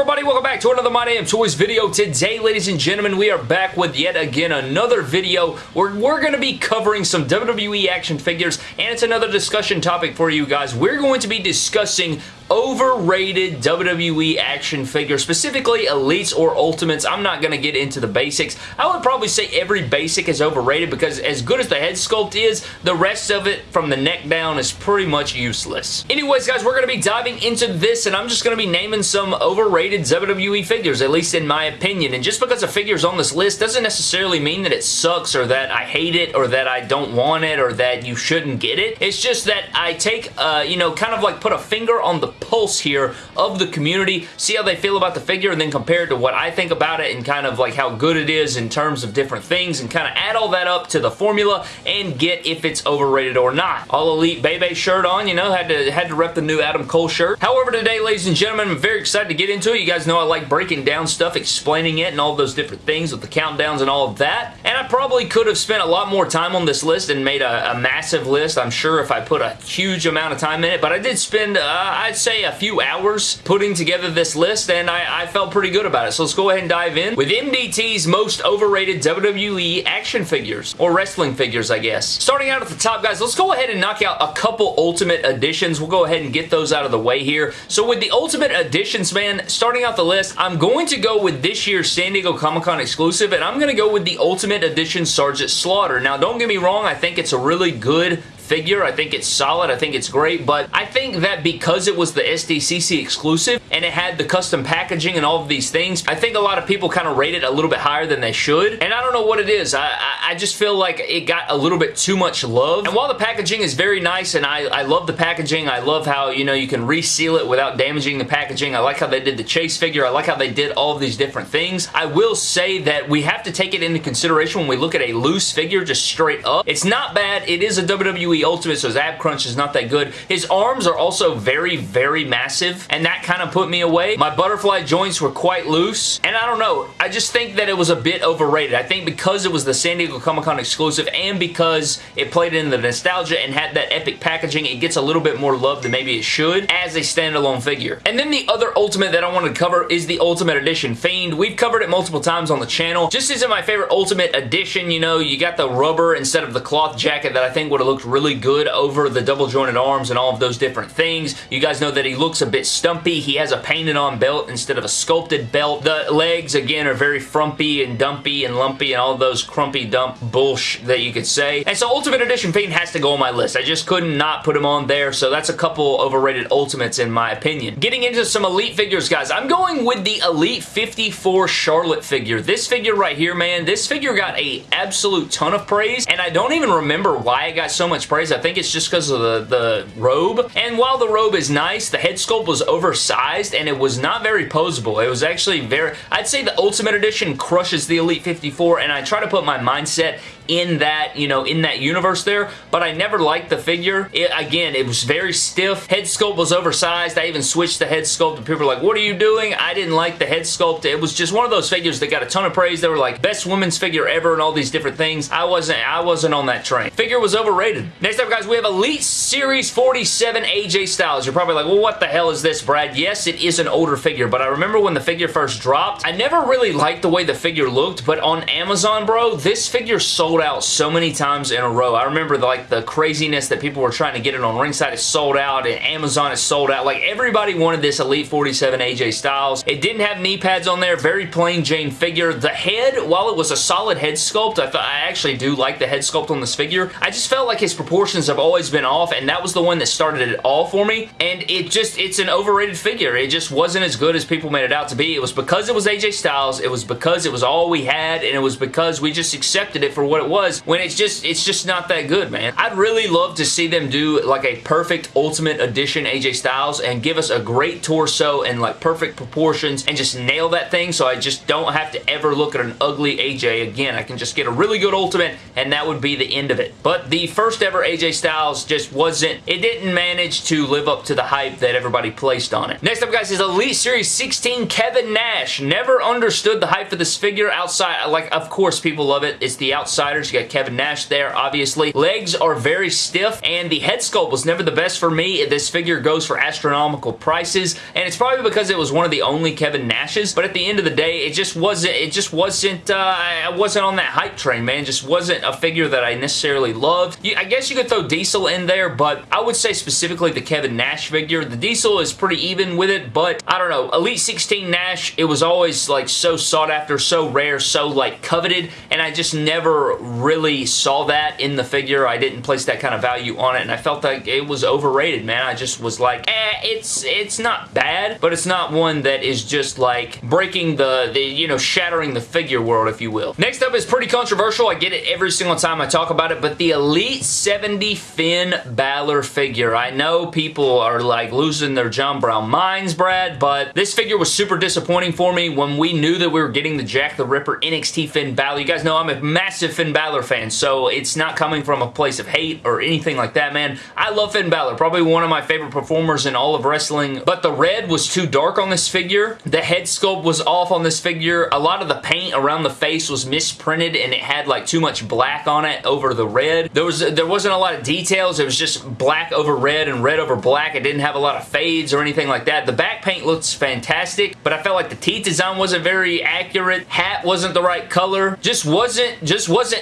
everybody? Welcome back to another My Damn Toys video. Today, ladies and gentlemen, we are back with yet again another video where we're going to be covering some WWE action figures, and it's another discussion topic for you guys. We're going to be discussing overrated WWE action figures, specifically Elites or Ultimates. I'm not going to get into the basics. I would probably say every basic is overrated because as good as the head sculpt is, the rest of it from the neck down is pretty much useless. Anyways, guys, we're going to be diving into this, and I'm just going to be naming some overrated WWE figures, at least in my opinion. And just because a figure's on this list doesn't necessarily mean that it sucks or that I hate it or that I don't want it or that you shouldn't get it. It's just that I take, uh, you know, kind of like put a finger on the pulse here of the community, see how they feel about the figure, and then compare it to what I think about it and kind of like how good it is in terms of different things and kind of add all that up to the formula and get if it's overrated or not. All Elite Bay Bay shirt on, you know, had to, had to rep the new Adam Cole shirt. However, today, ladies and gentlemen, I'm very excited to get into it. You guys know I like breaking down stuff, explaining it, and all those different things with the countdowns and all of that. And I probably could have spent a lot more time on this list and made a, a massive list, I'm sure, if I put a huge amount of time in it. But I did spend, uh, I'd say, a few few hours putting together this list, and I, I felt pretty good about it. So let's go ahead and dive in with MDT's most overrated WWE action figures, or wrestling figures, I guess. Starting out at the top, guys, let's go ahead and knock out a couple Ultimate Editions. We'll go ahead and get those out of the way here. So with the Ultimate Editions, man, starting out the list, I'm going to go with this year's San Diego Comic-Con exclusive, and I'm going to go with the Ultimate Edition Sergeant Slaughter. Now, don't get me wrong, I think it's a really good figure. I think it's solid. I think it's great, but I think that because it was the SDCC exclusive and it had the custom packaging and all of these things, I think a lot of people kind of rate it a little bit higher than they should, and I don't know what it is. I, I, I just feel like it got a little bit too much love, and while the packaging is very nice and I, I love the packaging, I love how, you know, you can reseal it without damaging the packaging. I like how they did the chase figure. I like how they did all of these different things. I will say that we have to take it into consideration when we look at a loose figure just straight up. It's not bad. It is a WWE Ultimate, so his ab crunch is not that good. His arms are also very, very massive, and that kind of put me away. My butterfly joints were quite loose, and I don't know. I just think that it was a bit overrated. I think because it was the San Diego Comic-Con exclusive, and because it played in the nostalgia and had that epic packaging, it gets a little bit more love than maybe it should as a standalone figure. And then the other Ultimate that I wanted to cover is the Ultimate Edition Fiend. We've covered it multiple times on the channel. Just isn't my favorite Ultimate Edition. You know, you got the rubber instead of the cloth jacket that I think would have looked really good over the double jointed arms and all of those different things. You guys know that he looks a bit stumpy. He has a painted on belt instead of a sculpted belt. The legs, again, are very frumpy and dumpy and lumpy and all those crumpy dump bullsh that you could say. And so Ultimate Edition Fiend has to go on my list. I just couldn't not put him on there, so that's a couple overrated Ultimates in my opinion. Getting into some Elite figures, guys, I'm going with the Elite 54 Charlotte figure. This figure right here, man, this figure got a absolute ton of praise, and I don't even remember why it got so much praise. I think it's just because of the, the robe. And while the robe is nice, the head sculpt was oversized and it was not very posable. It was actually very... I'd say the Ultimate Edition crushes the Elite 54 and I try to put my mindset in that, you know, in that universe there, but I never liked the figure. It, again, it was very stiff. Head sculpt was oversized. I even switched the head sculpt and people were like, what are you doing? I didn't like the head sculpt. It was just one of those figures that got a ton of praise. They were like, best women's figure ever and all these different things. I wasn't, I wasn't on that train. Figure was overrated. Next up, guys, we have Elite Series 47 AJ Styles. You're probably like, well, what the hell is this, Brad? Yes, it is an older figure, but I remember when the figure first dropped, I never really liked the way the figure looked, but on Amazon, bro, this figure sold sold out so many times in a row. I remember the, like the craziness that people were trying to get it on Ringside is sold out and Amazon is sold out. Like everybody wanted this Elite 47 AJ Styles. It didn't have knee pads on there. Very plain Jane figure. The head, while it was a solid head sculpt, I thought I actually do like the head sculpt on this figure. I just felt like his proportions have always been off and that was the one that started it all for me. And it just, it's an overrated figure. It just wasn't as good as people made it out to be. It was because it was AJ Styles. It was because it was all we had and it was because we just accepted it for what it was when it's just it's just not that good, man. I'd really love to see them do like a perfect Ultimate Edition AJ Styles and give us a great torso and like perfect proportions and just nail that thing so I just don't have to ever look at an ugly AJ again. I can just get a really good Ultimate and that would be the end of it. But the first ever AJ Styles just wasn't, it didn't manage to live up to the hype that everybody placed on it. Next up, guys, is Elite Series 16 Kevin Nash. Never understood the hype for this figure outside, like, of course, people love it. It's the Outsiders. You got Kevin Nash there, obviously. Legs are very stiff, and the head sculpt was never the best for me. This figure goes for astronomical prices, and it's probably because it was one of the only Kevin Nashes, but at the end of the day, it just wasn't, it just wasn't, uh, I wasn't on that hype train, man. It just wasn't a figure that I necessarily loved. I guess you could throw Diesel in there, but I would say specifically the Kevin Nash figure. The Diesel is pretty even with it, but I don't know. Elite 16 Nash, it was always like so sought after, so rare, so like coveted, and I just never really saw that in the figure. I didn't place that kind of value on it, and I felt like it was overrated, man. I just was like, eh, it's it's not bad, but it's not one that is just like breaking the, the you know, shattering the figure world, if you will. Next up is pretty controversial. I get it every single time I talk about it, but the Elite 70 Finn Balor figure. I know people are like losing their John Brown minds, Brad, but this figure was super disappointing for me when we knew that we were getting the Jack the Ripper NXT Finn Balor. You guys know I'm a massive Finn Balor fan, so it's not coming from a place of hate or anything like that, man. I love Finn Balor, probably one of my favorite performers in all of wrestling, but the red was too dark on this figure. The head sculpt was off on this figure. A lot of the paint around the face was misprinted and it had like too much black on it over the red. There was there wasn't a lot of details. It was just black over red and red over black. It didn't have a lot of fades or anything like that. The back paint looks fantastic, but I felt like the teeth design wasn't very accurate. Hat wasn't the right color. Just wasn't, just wasn't,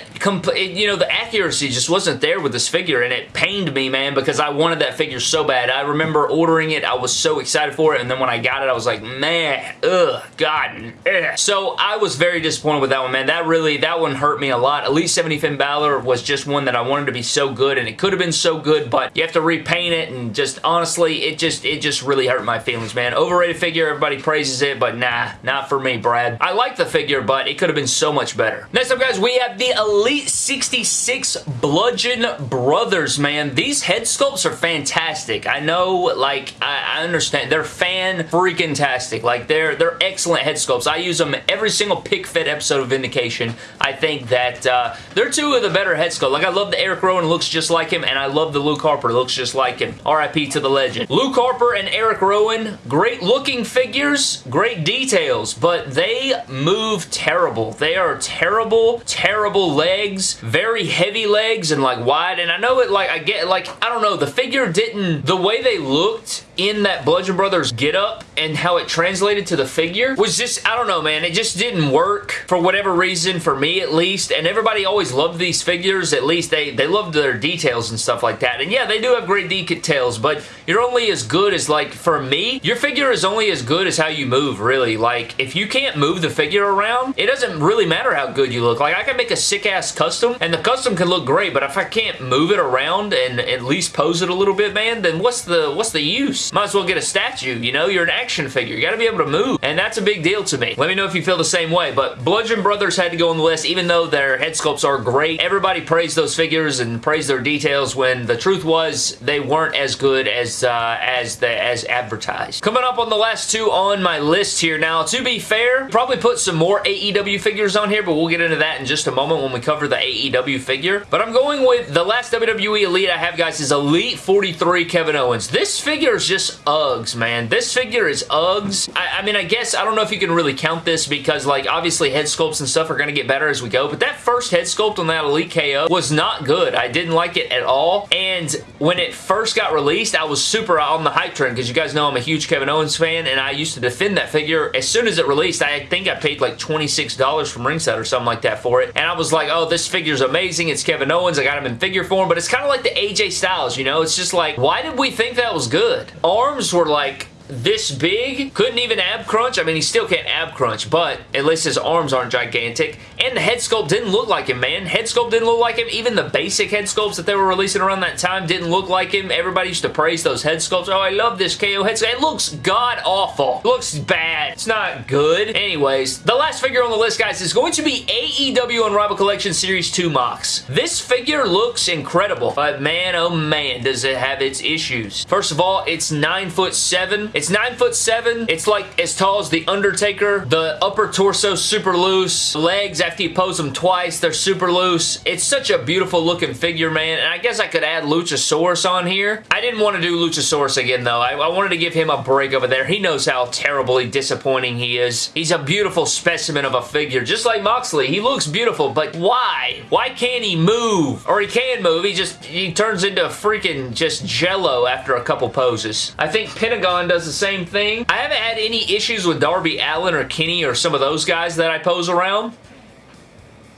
you know, the accuracy just wasn't there with this figure, and it pained me, man, because I wanted that figure so bad. I remember ordering it. I was so excited for it, and then when I got it, I was like, man, ugh, God, ugh. So I was very disappointed with that one, man. That really, that one hurt me a lot. Elite 70 Finn Balor was just one that I wanted to be so good, and it could have been so good, but you have to repaint it, and just honestly, it just, it just really hurt my feelings, man. Overrated figure, everybody praises it, but nah, not for me, Brad. I like the figure, but it could have been so much better. Next up, guys, we have the Elite 66 Bludgeon Brothers, man. These head sculpts are fantastic. I know, like, I, I understand. They're fan freaking tastic. Like, they're, they're excellent head sculpts. I use them every single pick fit episode of Vindication. I think that uh, they're two of the better head sculpts. Like, I love the Eric Rowan looks just like him, and I love the Luke Harper looks just like him. RIP to the legend. Luke Harper and Eric Rowan, great looking figures, great details, but they move terrible. They are terrible, terrible legs, very heavy legs and like wide, and I know it like, I get like, I don't know, the figure didn't, the way they looked in that Bludgeon Brothers get up and how it translated to the figure was just, I don't know, man. It just didn't work for whatever reason, for me at least. And everybody always loved these figures. At least they, they loved their details and stuff like that. And yeah, they do have great details, but you're only as good as, like, for me, your figure is only as good as how you move, really. Like, if you can't move the figure around, it doesn't really matter how good you look. Like, I can make a sick-ass custom, and the custom can look great, but if I can't move it around and at least pose it a little bit, man, then what's the what's the use? Might as well get a statue, you know? You're an action figure. You gotta be able to move, and that's a big deal to me. Let me know if you feel the same way, but Bludgeon Brothers had to go on the list, even though their head sculpts are great. Everybody praised those figures and praised their details when the truth was they weren't as good as uh, as the as advertised. Coming up on the last two on my list here. Now, to be fair, probably put some more AEW figures on here, but we'll get into that in just a moment when we cover the AEW figure. But I'm going with the last WWE Elite I have, guys, is Elite 43 Kevin Owens. This figure is just Uggs, man. This figure is Uggs. I, I mean, I guess, I don't know if you can really count this because, like, obviously head sculpts and stuff are going to get better as we go, but that first head sculpt on that Elite KO was not good. I didn't like it at all, and when it first got released, I was super on the hype train because you guys know I'm a huge Kevin Owens fan, and I used to defend that figure. As soon as it released, I think I paid like $26 from ringside or something like that for it, and I was like, oh, this figure's amazing. It's Kevin Owens. I got him in figure form, but it's kind of like the AJ Styles, you know? It's just like, why did we think that was good? Arms were like this big, couldn't even ab crunch. I mean, he still can't ab crunch, but at least his arms aren't gigantic. And the head sculpt didn't look like him, man. Head sculpt didn't look like him. Even the basic head sculpts that they were releasing around that time didn't look like him. Everybody used to praise those head sculpts. Oh, I love this KO head sculpt. It looks god-awful. Looks bad. It's not good. Anyways, the last figure on the list, guys, is going to be AEW Unrivaled Collection Series 2 Mox. This figure looks incredible, but man, oh man, does it have its issues. First of all, it's 9 foot 7 It's 9 foot 7. It's like as tall as The Undertaker. The upper torso super loose. Legs, after you pose them twice, they're super loose. It's such a beautiful looking figure, man. And I guess I could add Luchasaurus on here. I didn't want to do Luchasaurus again, though. I, I wanted to give him a break over there. He knows how terribly disappointing he is. He's a beautiful specimen of a figure, just like Moxley. He looks beautiful, but why? Why can't he move? Or he can move, he just, he turns into a freaking just jello after a couple poses. I think Pentagon does the same thing. I haven't had any issues with Darby Allin or Kenny or some of those guys that I pose around.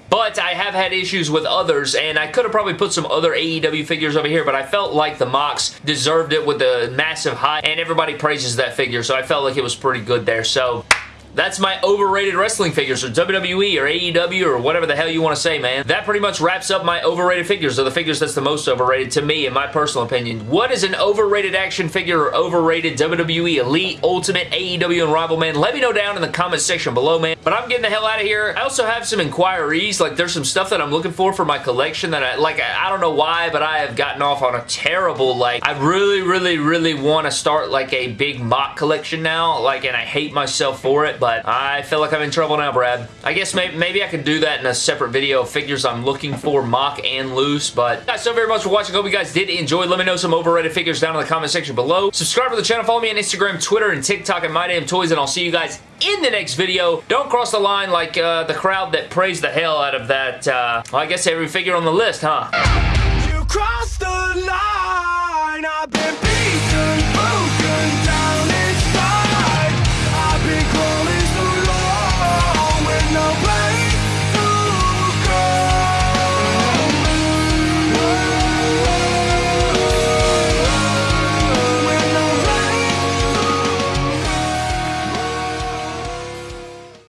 But I have had issues with others, and I could have probably put some other AEW figures over here, but I felt like the Mox deserved it with the massive height, and everybody praises that figure, so I felt like it was pretty good there. So that's my overrated wrestling figures, or WWE, or AEW, or whatever the hell you want to say, man. That pretty much wraps up my overrated figures, or the figures that's the most overrated to me, in my personal opinion. What is an overrated action figure, or overrated WWE, Elite, Ultimate, AEW, and Rival, man? Let me know down in the comment section below, man. But I'm getting the hell out of here. I also have some inquiries, like there's some stuff that I'm looking for for my collection that I, like, I don't know why, but I have gotten off on a terrible, like, I really, really, really want to start, like, a big MOC collection now, like, and I hate myself for it, but I feel like I'm in trouble now, Brad. I guess maybe, maybe I could do that in a separate video of figures I'm looking for, MOC and loose, but guys, so very much for watching. Hope you guys did enjoy. Let me know some overrated figures down in the comment section below. Subscribe to the channel. Follow me on Instagram, Twitter, and TikTok at Toys, and I'll see you guys in the next video. Don't cross the line like uh, the crowd that praised the hell out of that, uh, well, I guess every figure on the list, huh? You crossed the line,